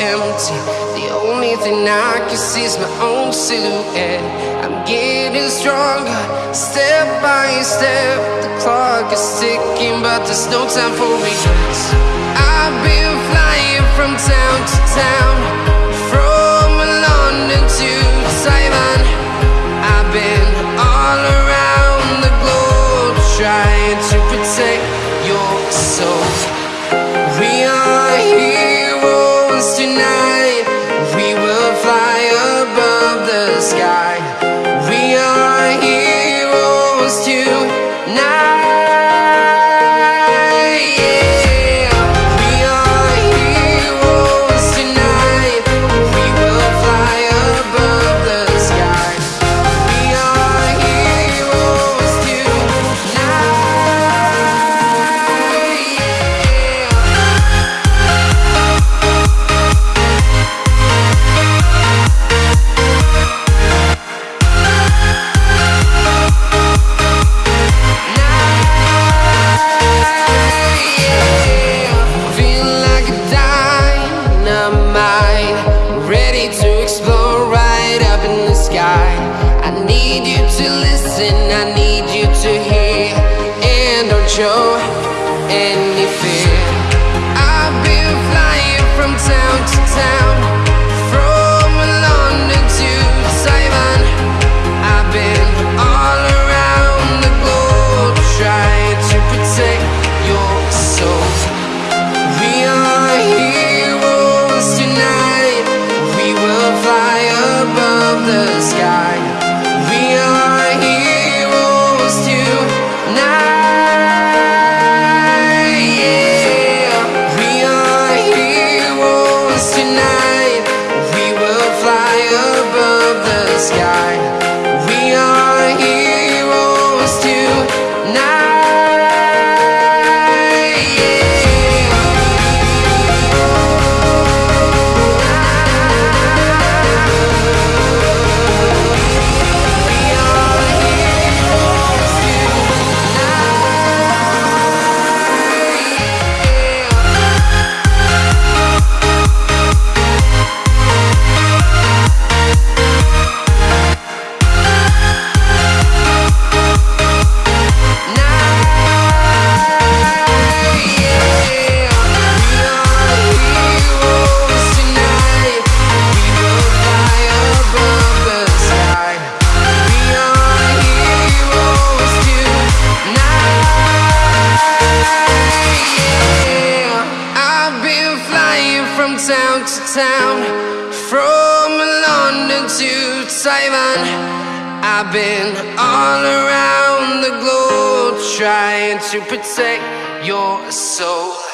empty. The only thing I can see is my own silhouette. I'm getting stronger, step by step. The clock is ticking, but there's no time for regrets. I've been flying from town to town, from London to Taiwan. I've been all around the globe trying to listen, I need you to hear, and don't show any flying from town to town, from London to Taiwan. I've been all around the globe trying to protect your soul.